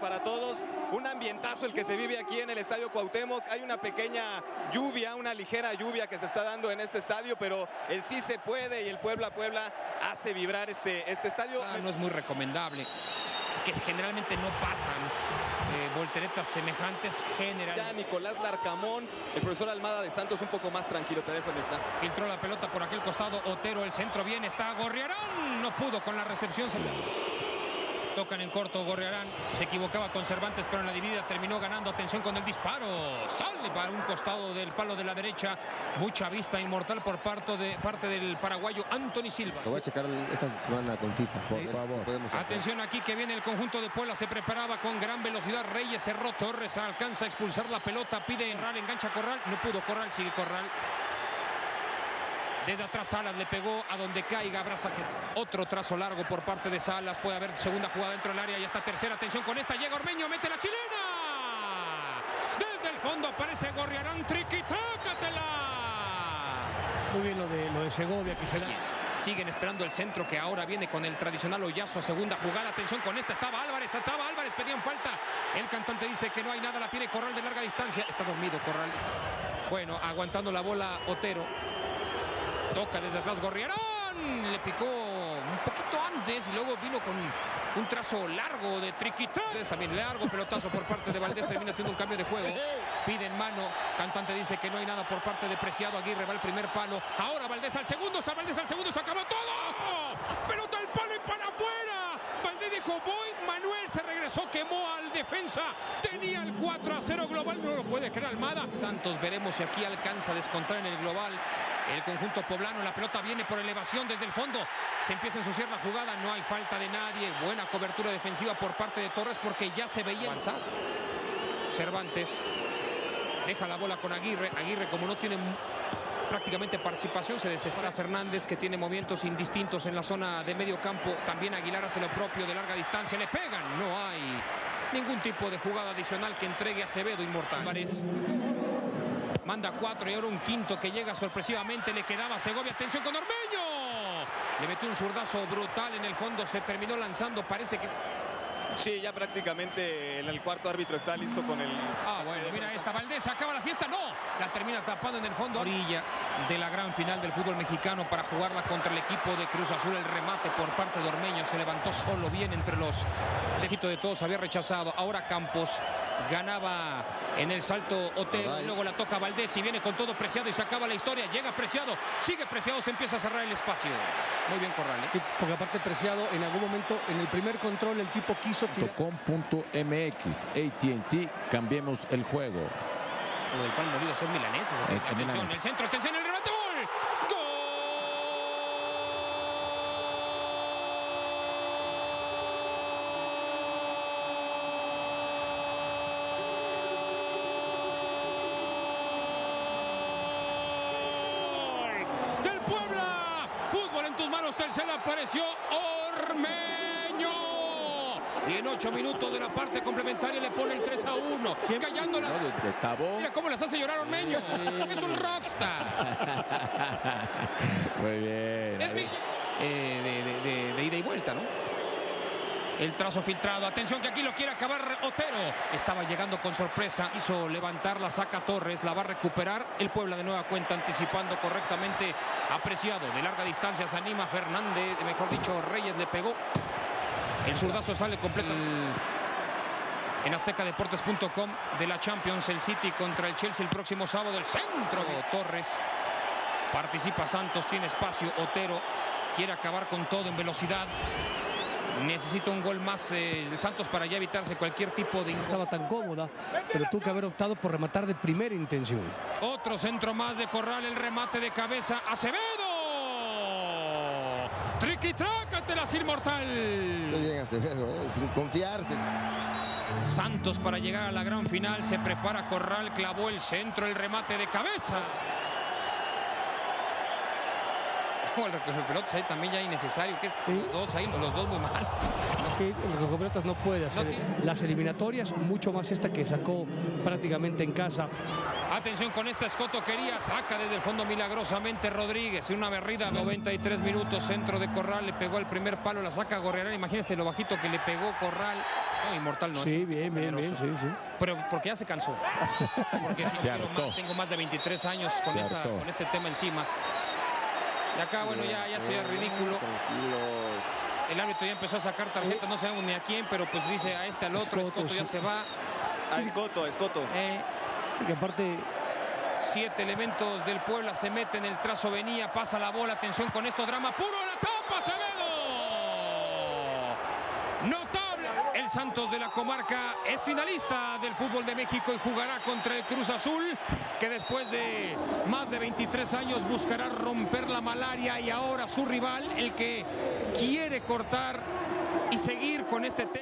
para todos. Un ambientazo el que se vive aquí en el Estadio Cuauhtémoc. Hay una pequeña lluvia, una ligera lluvia que se está dando en este estadio, pero el sí se puede y el Puebla Puebla hace vibrar este, este estadio. Ah, no es muy recomendable que generalmente no pasan eh, volteretas semejantes general. Ya Nicolás Larcamón, el profesor Almada de Santos un poco más tranquilo, te dejo en esta. Filtró la pelota por aquel costado, Otero, el centro bien, está Gorriarán, no pudo con la recepción. Tocan en corto, Gorriarán se equivocaba con Cervantes, pero en la dividida terminó ganando. Atención con el disparo. Sale para un costado del palo de la derecha. Mucha vista inmortal por parte, de, parte del paraguayo Anthony Silva. Lo voy a checar esta semana con FIFA, por favor. Atención aquí que viene el conjunto de Puebla. Se preparaba con gran velocidad. Reyes cerró Torres. Alcanza a expulsar la pelota. Pide Corral, engancha Corral. No pudo Corral, sigue Corral. Desde atrás Salas le pegó a donde caiga. Abraza que otro trazo largo por parte de Salas. Puede haber segunda jugada dentro del área. Y hasta tercera. Atención con esta. Llega Ormeño. Mete la chilena. Desde el fondo aparece Gorriarán. Triqui. Trácatela. Muy bien lo de, lo de Segovia que se da. Siguen esperando el centro que ahora viene con el tradicional hoyazo. Segunda jugada. Atención con esta. Estaba Álvarez. Estaba Álvarez. Pedían falta. El cantante dice que no hay nada. La tiene Corral de larga distancia. Está dormido Corral. Bueno, aguantando la bola Otero. Toca desde atrás Gorriarán. Le picó un poquito antes y luego vino con un trazo largo de Triquitán. También largo pelotazo por parte de Valdés. Termina siendo un cambio de juego. Pide en mano. Cantante dice que no hay nada por parte de Preciado. Aguirre va al primer palo. Ahora Valdés al segundo. Está Valdés al segundo. Se acabó todo. Pelota al palo y para afuera. Valdés dijo voy. Manuel se Quemó al defensa. Tenía el 4 a 0 global. No lo puede creer Almada. Santos veremos si aquí alcanza a descontar en el global. El conjunto poblano, la pelota viene por elevación desde el fondo. Se empieza a ensuciar la jugada, no hay falta de nadie. Buena cobertura defensiva por parte de Torres porque ya se veía avanzar. Cervantes deja la bola con Aguirre. Aguirre como no tiene prácticamente participación, se desespera Fernández que tiene movimientos indistintos en la zona de medio campo. También Aguilar hace lo propio de larga distancia. Le pegan, no hay ningún tipo de jugada adicional que entregue a Acevedo Inmortal. Manda cuatro y ahora un quinto que llega sorpresivamente. Le quedaba Segovia. Atención con Ormeño. Le metió un zurdazo brutal en el fondo. Se terminó lanzando. Parece que... Sí, ya prácticamente el cuarto árbitro está listo con el... Ah, bueno, mira esta. Valdés acaba la fiesta. No, la termina tapando en el fondo. Orilla de la gran final del fútbol mexicano para jugarla contra el equipo de Cruz Azul. El remate por parte de Ormeño. Se levantó solo bien entre los... El de todos había rechazado. Ahora Campos ganaba en el salto Otero, luego la toca Valdés y viene con todo Preciado y se acaba la historia, llega Preciado, sigue Preciado, se empieza a cerrar el espacio. Muy bien Corral. ¿eh? porque aparte Preciado en algún momento en el primer control el tipo quiso .com.mx AT&T, cambiemos el juego. Lo del pan molido es milanés. Eh, atención, el centro, atención, el remate, gol. ¡Gol! tercera apareció Ormeño. Y en ocho minutos de la parte complementaria le pone el 3 a 1. Callando la... Mira cómo las hace llorar Ormeño. es un rockstar. Muy bien. Es eh, de ida y vuelta, ¿no? El trazo filtrado. Atención que aquí lo quiere acabar Otero. Estaba llegando con sorpresa. Hizo levantar la saca Torres. La va a recuperar el Puebla de nueva cuenta. Anticipando correctamente. Apreciado. De larga distancia se anima Fernández. Mejor dicho, Reyes le pegó. El zurdazo sale completo. En aztecadeportes.com de la Champions. El City contra el Chelsea el próximo sábado. El centro. Torres. Participa Santos. Tiene espacio. Otero quiere acabar con todo en velocidad. Necesita un gol más eh, el Santos para ya evitarse cualquier tipo de... Estaba tan cómoda, pero tuvo que haber optado por rematar de primera intención. Otro centro más de Corral, el remate de cabeza. ¡Acevedo! ¡Triquitrácatelas inmortal! Muy bien Acevedo, eh, sin confiarse. Santos para llegar a la gran final. Se prepara Corral, clavó el centro, el remate de cabeza. el recoger pelotas ahí también ya innecesario, que es los dos ahí, los dos muy mal. que el recoger pelotas no puede hacer las eliminatorias, mucho más esta que sacó prácticamente en casa. Atención con esta Escoto quería, saca desde el fondo milagrosamente Rodríguez, una berrida, 93 minutos, centro de Corral, le pegó el primer palo, la saca Gorriarán, imagínense lo bajito que le pegó Corral. No, inmortal no. es Sí, tipo bien, bien, bien, sí, sí. Pero porque ya se cansó. Porque si Se hartó. más, tengo más de 23 años esta, con este tema encima. Y acá, bueno, ya, ya estoy ridículo. Tranquilos. El árbitro ya empezó a sacar tarjetas, no sabemos ni a quién, pero pues dice a este, al otro, Escoto, Escoto ya sí. se va. A Escoto, Escoto. Eh, Sí, que aparte siete elementos del Puebla se meten, el trazo venía, pasa la bola, atención con esto, drama puro, la tapa, Acevedo. Notable. Santos de la comarca es finalista del fútbol de México y jugará contra el Cruz Azul, que después de más de 23 años buscará romper la malaria y ahora su rival, el que quiere cortar y seguir con este tema.